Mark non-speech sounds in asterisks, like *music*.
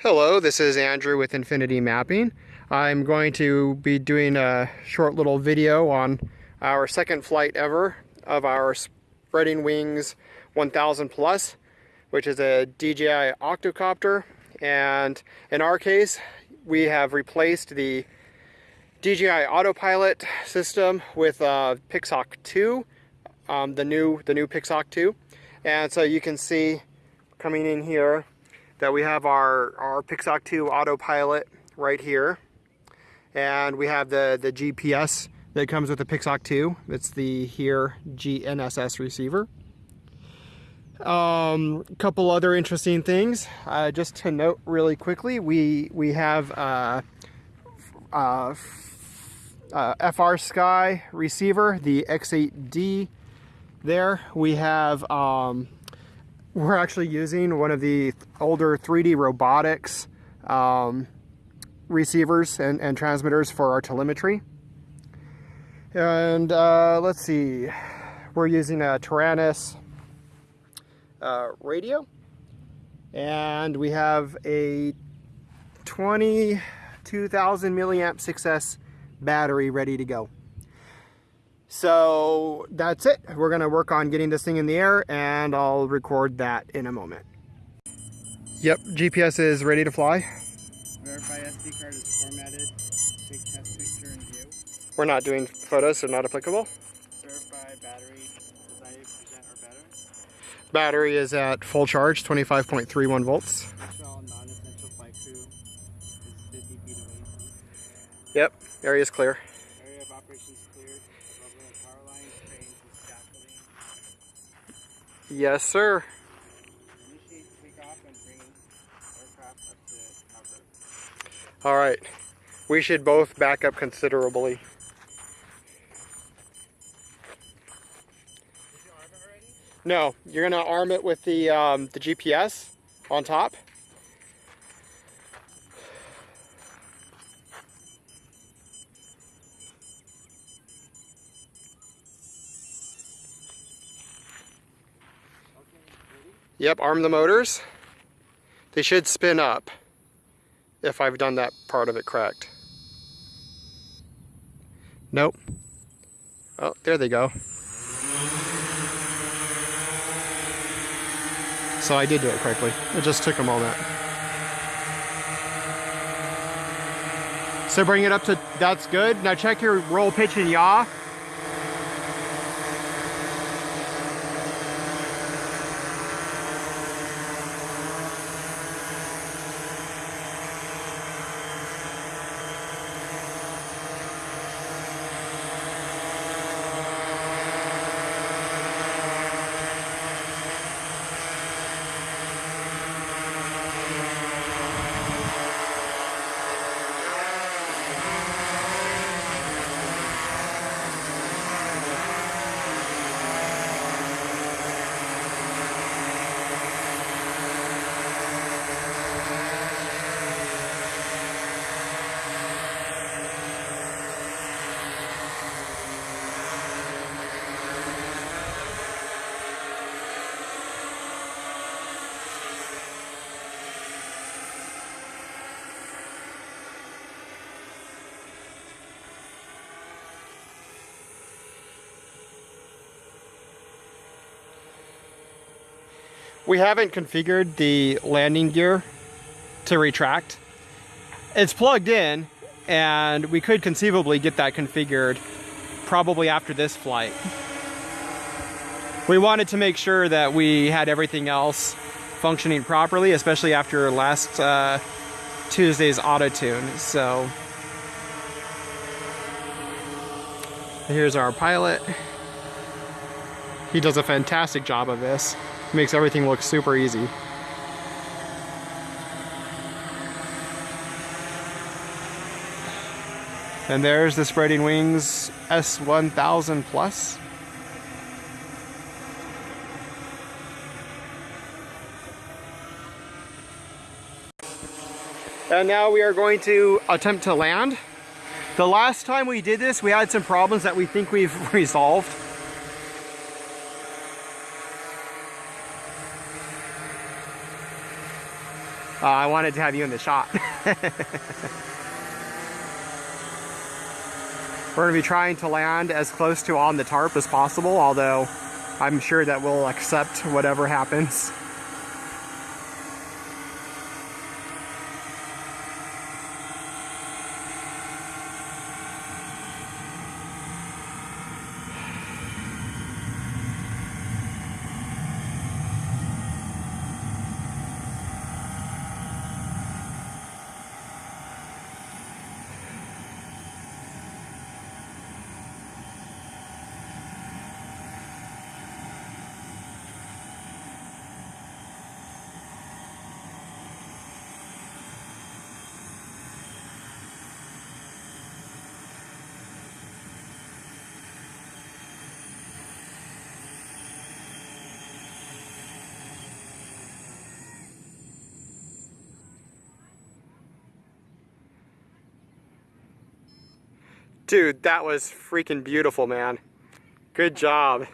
Hello, this is Andrew with Infinity Mapping. I'm going to be doing a short little video on our second flight ever of our Spreading Wings 1000 Plus, which is a DJI octocopter. And in our case, we have replaced the DJI autopilot system with Pixhawk 2, um, the new the new Pixhawk 2. And so you can see coming in here that we have our, our Pixhawk 2 autopilot right here. And we have the, the GPS that comes with the Pixhawk 2. It's the HERE GNSS receiver. A um, couple other interesting things. Uh, just to note really quickly, we, we have uh, uh, uh FrSky receiver, the X8D there. We have um, we're actually using one of the older 3D robotics um, receivers and, and, transmitters for our telemetry. And uh, let's see, we're using a Taranis uh, radio. And we have a 22,000 milliamp 6S battery ready to go. So that's it. We're gonna work on getting this thing in the air and I'll record that in a moment. Yep, GPS is ready to fly. Verify SD card is formatted. Take test picture and view. We're not doing photos, so not applicable. Verify battery is 90% or better. Battery is at full charge, 25.31 volts. non-essential flight crew is 50 feet. Yep, area is clear. Yes, sir. All right. We should both back up considerably. No, you're gonna arm it with the um, the GPS on top. Yep, arm the motors. They should spin up if I've done that part of it correct. Nope. Oh, there they go. So I did do it correctly. It just took a moment. So bring it up to, that's good. Now check your roll, pitch, and yaw. We haven't configured the landing gear to retract. It's plugged in and we could conceivably get that configured probably after this flight. We wanted to make sure that we had everything else functioning properly, especially after last uh, Tuesday's auto tune. So here's our pilot. He does a fantastic job of this. Makes everything look super easy. And there's the Spreading Wings S1000 Plus. And now we are going to attempt to land. The last time we did this, we had some problems that we think we've *laughs* resolved. Uh, I wanted to have you in the shot. *laughs* We're going to be trying to land as close to on the tarp as possible, although I'm sure that we'll accept whatever happens. Dude, that was freaking beautiful, man. Good job.